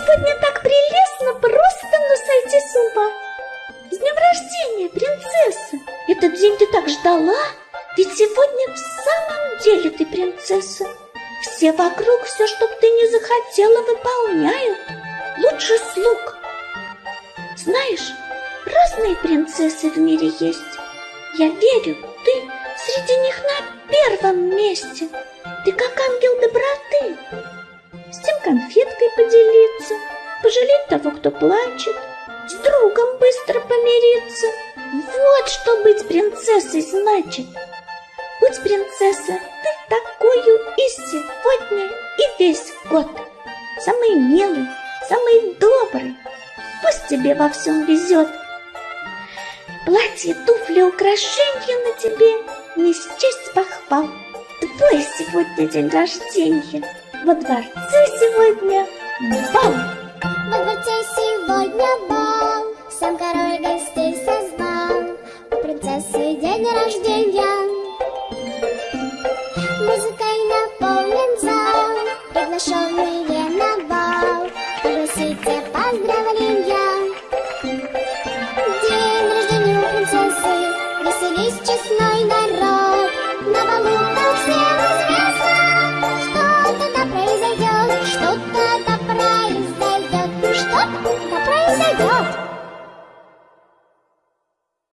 сегодня так прелестно, просто но сойти с ума. С днем рождения, принцесса! Этот день ты так ждала, ведь сегодня в самом деле ты принцесса. Все вокруг все, что ты не захотела, выполняют. Лучше слуг. Знаешь, разные принцессы в мире есть. Я верю, ты среди них на первом месте. Ты как ангел доброты. С тем конфет кто плачет, с другом быстро помириться. Вот что быть принцессой значит. Будь принцесса, ты такую и сегодня, и весь год. Самый милый, самый добрый. Пусть тебе во всем везет. Платье, туфли, украшения на тебе не счесть похвал. Твой сегодня день рождения, во дворце сегодня бал. Сам король гостей созвал, У принцессы день рождения. Музыкой наполнен зал, Приглашенные на бал, Пригласите поздравить.